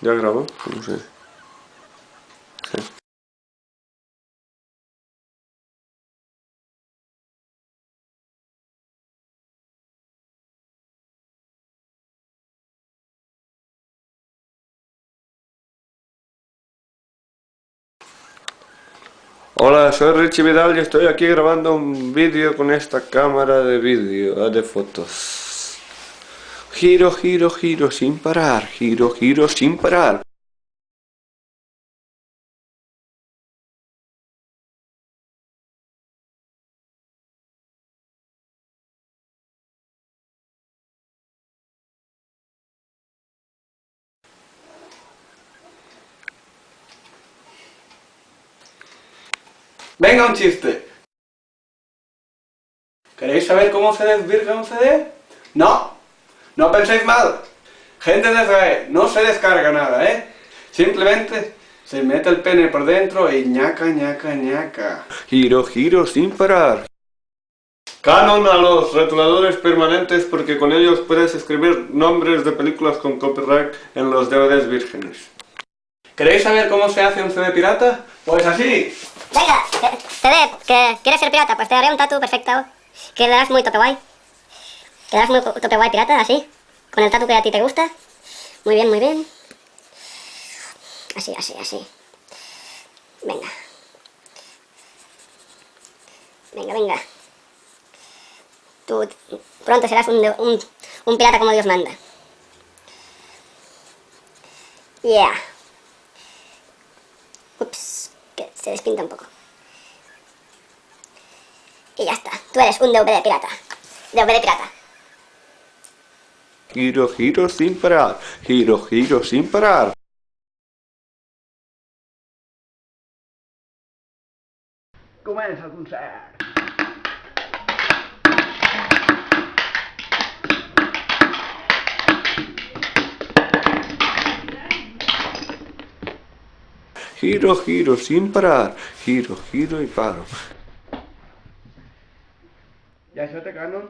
¿Ya grabo? No sé. Hola, soy Richie Vidal y estoy aquí grabando un vídeo con esta cámara de vídeo, de fotos. Giro, giro, giro sin parar, giro, giro sin parar. Venga un chiste. ¿Queréis saber cómo se desvirga un CD? No, no penséis mal. Gente de Israel, no se descarga nada, ¿eh? Simplemente se mete el pene por dentro y ñaca, ñaca, ñaca. Giro, giro sin parar. Canon a los rotuladores permanentes porque con ellos puedes escribir nombres de películas con copyright en los DVDs vírgenes. ¿Queréis saber cómo se hace un CD pirata? Pues así. Venga, CD, que quieres ser pirata, pues te haré un tatu perfecto. Quedarás muy tope guay. Quedarás muy tope guay pirata, así. Con el tatu que a ti te gusta. Muy bien, muy bien. Así, así, así. Venga. Venga, venga. Tú pronto serás un, un, un pirata como Dios manda. Yeah. Ups, que se despinta un poco. Y ya está. Tú eres un DVD pirata. DVD pirata. Giro, giro sin parar. Giro, giro sin parar. Comença el concert. Giro, giro sin parar. Giro, giro y paro. Ja això té canon?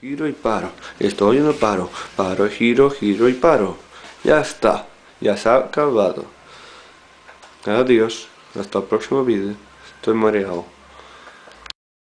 Giro y paro. Estoy en el paro. Paro, giro, giro y paro. Ya está. Ya se ha acabado. Adiós. Hasta el próximo vídeo. Estoy mareado.